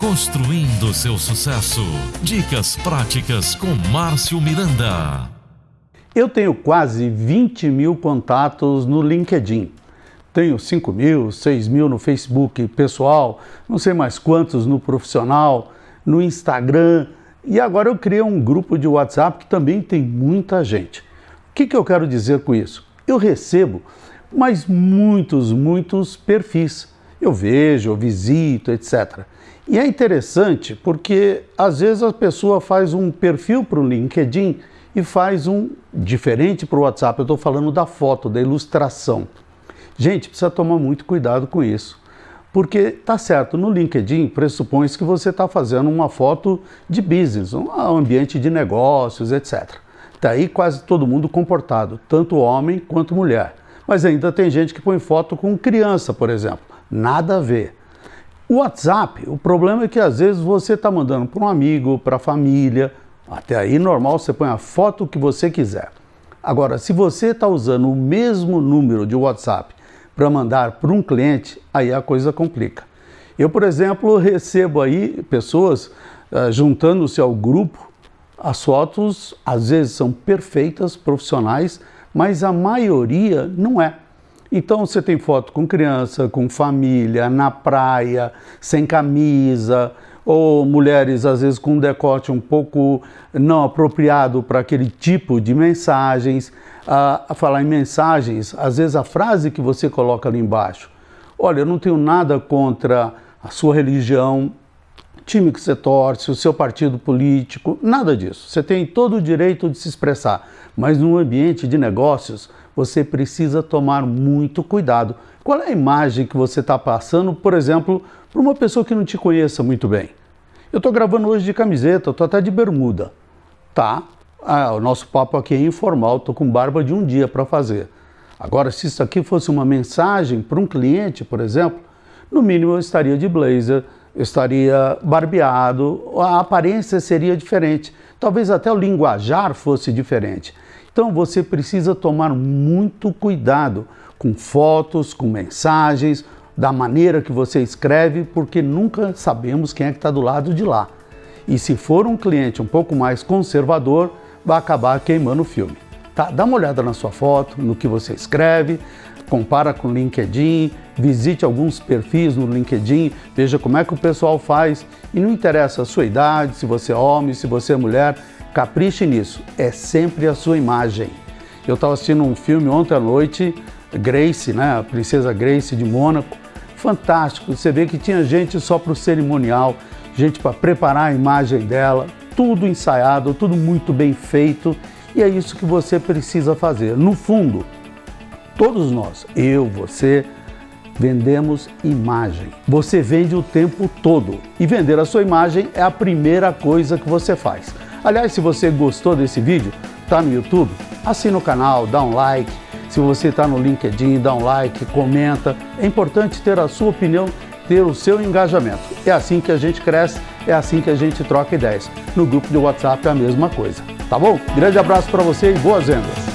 Construindo seu sucesso. Dicas práticas com Márcio Miranda. Eu tenho quase 20 mil contatos no LinkedIn. Tenho 5 mil, 6 mil no Facebook pessoal, não sei mais quantos no profissional, no Instagram. E agora eu criei um grupo de WhatsApp que também tem muita gente. O que, que eu quero dizer com isso? Eu recebo, mas muitos, muitos perfis. Eu vejo, eu visito, etc. E é interessante porque às vezes a pessoa faz um perfil para o LinkedIn e faz um diferente para o WhatsApp. Eu estou falando da foto, da ilustração. Gente, precisa tomar muito cuidado com isso. Porque tá certo, no LinkedIn pressupõe que você está fazendo uma foto de business, um ambiente de negócios, etc. Está aí quase todo mundo comportado, tanto homem quanto mulher. Mas ainda tem gente que põe foto com criança, por exemplo. Nada a ver. O WhatsApp, o problema é que às vezes você está mandando para um amigo, para a família, até aí normal você põe a foto que você quiser. Agora, se você está usando o mesmo número de WhatsApp para mandar para um cliente, aí a coisa complica. Eu, por exemplo, recebo aí pessoas uh, juntando-se ao grupo, as fotos às vezes são perfeitas, profissionais, mas a maioria não é. Então você tem foto com criança, com família, na praia, sem camisa, ou mulheres às vezes com um decote um pouco não apropriado para aquele tipo de mensagens. Ah, a falar em mensagens, às vezes a frase que você coloca ali embaixo, olha, eu não tenho nada contra a sua religião, time que você torce, o seu partido político, nada disso. Você tem todo o direito de se expressar, mas no ambiente de negócios você precisa tomar muito cuidado. Qual é a imagem que você está passando, por exemplo, para uma pessoa que não te conheça muito bem? Eu estou gravando hoje de camiseta, estou até de bermuda. Tá, ah, o nosso papo aqui é informal, estou com barba de um dia para fazer. Agora, se isso aqui fosse uma mensagem para um cliente, por exemplo, no mínimo eu estaria de blazer, estaria barbeado, a aparência seria diferente. Talvez até o linguajar fosse diferente. Então você precisa tomar muito cuidado com fotos, com mensagens, da maneira que você escreve, porque nunca sabemos quem é que está do lado de lá. E se for um cliente um pouco mais conservador, vai acabar queimando o filme. Tá? Dá uma olhada na sua foto, no que você escreve, compara com o LinkedIn, visite alguns perfis no LinkedIn, veja como é que o pessoal faz. E não interessa a sua idade, se você é homem, se você é mulher, capriche nisso. É sempre a sua imagem. Eu estava assistindo um filme ontem à noite, Grace, né, a princesa Grace de Mônaco. Fantástico, você vê que tinha gente só para o cerimonial, gente para preparar a imagem dela, tudo ensaiado, tudo muito bem feito. E é isso que você precisa fazer. No fundo, todos nós, eu, você, vendemos imagem. Você vende o tempo todo e vender a sua imagem é a primeira coisa que você faz. Aliás, se você gostou desse vídeo, está no YouTube, assina o canal, dá um like. Se você está no LinkedIn, dá um like, comenta. É importante ter a sua opinião, ter o seu engajamento. É assim que a gente cresce, é assim que a gente troca ideias. No grupo de WhatsApp é a mesma coisa. Tá bom? Grande abraço para você e boas vendas!